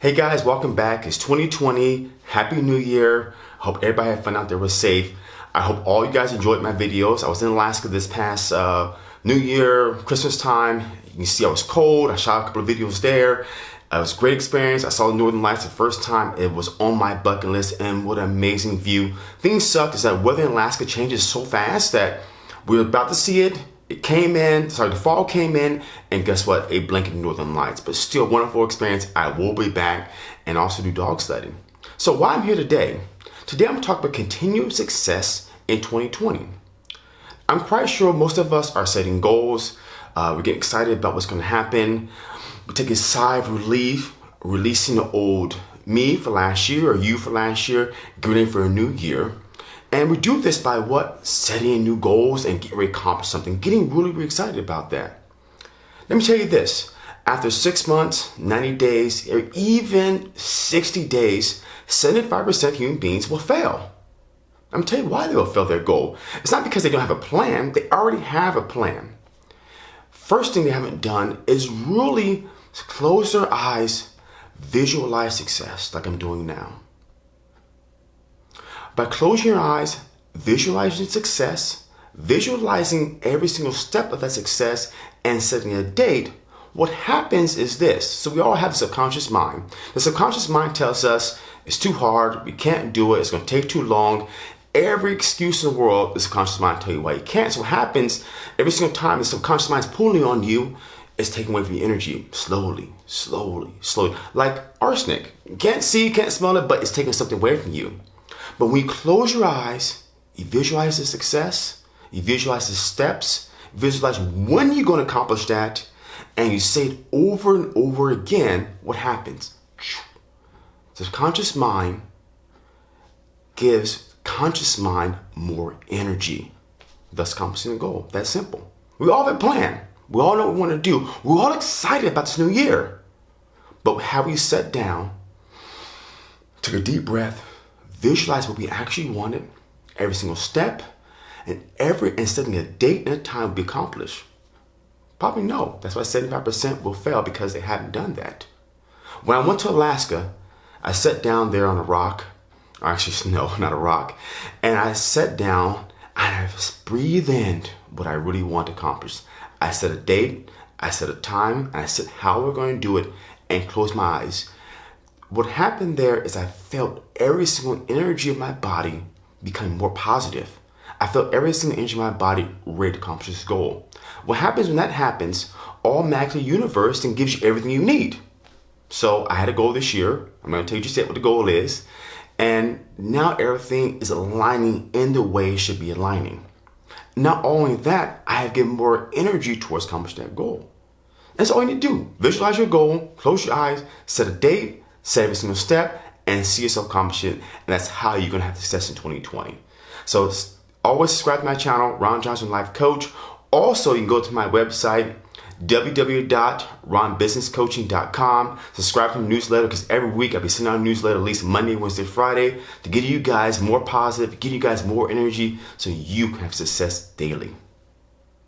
Hey guys, welcome back. It's 2020. Happy New Year. Hope everybody had fun out there was safe. I hope all you guys enjoyed my videos. I was in Alaska this past uh, New Year, Christmas time. You can see I was cold. I shot a couple of videos there. It was a great experience. I saw the Northern Lights the first time. It was on my bucket list and what an amazing view. Things suck is that weather in Alaska changes so fast that we're about to see it it came in, sorry, the fall came in, and guess what? A blanket Northern Lights, but still wonderful experience. I will be back and also do dog sledding. So why I'm here today? Today I'm talking about continued success in 2020. I'm quite sure most of us are setting goals. Uh, we get excited about what's going to happen. We take a sigh of relief, releasing the old me for last year or you for last year, getting for a new year. And we do this by what? Setting new goals and getting ready to accomplish something, getting really, really excited about that. Let me tell you this, after six months, 90 days, or even 60 days, 75% of human beings will fail. I'm tell you why they will fail their goal. It's not because they don't have a plan, they already have a plan. First thing they haven't done is really close their eyes, visualize success like I'm doing now. By closing your eyes, visualizing success, visualizing every single step of that success, and setting a date, what happens is this. So we all have a subconscious mind. The subconscious mind tells us it's too hard, we can't do it, it's gonna take too long. Every excuse in the world, the subconscious mind tell you why you can't. So what happens every single time the subconscious mind is pulling on you, it's taking away from your energy slowly, slowly, slowly. Like arsenic. You can't see, you can't smell it, but it's taking something away from you. But when you close your eyes, you visualize the success, you visualize the steps, visualize when you're going to accomplish that, and you say it over and over again, what happens? The conscious mind gives conscious mind more energy, thus accomplishing the goal. That's simple. We all have a plan. We all know what we want to do. We're all excited about this new year. But have we sat down, took a deep breath, visualize what we actually wanted, every single step, and every and setting a date and a time will be accomplished? Probably no. That's why 75% will fail because they haven't done that. When I went to Alaska, I sat down there on a rock, or actually snow, not a rock, and I sat down and I breathed in what I really want to accomplish. I set a date, I set a time, and I said how we're going to do it, and closed my eyes. What happened there is I felt every single energy of my body become more positive. I felt every single energy of my body ready to accomplish this goal. What happens when that happens, All automatically universe then gives you everything you need. So I had a goal this year. I'm going to tell you just what the goal is. And now everything is aligning in the way it should be aligning. Not only that, I have given more energy towards accomplishing that goal. That's all you need to do. Visualize your goal, close your eyes, set a date, set every single step, and see yourself accomplish it. And that's how you're gonna have success in 2020. So always subscribe to my channel, Ron Johnson Life Coach. Also, you can go to my website, www.ronbusinesscoaching.com. Subscribe to the newsletter because every week I'll be sending out a newsletter at least Monday, Wednesday, Friday to get you guys more positive, get you guys more energy so you can have success daily.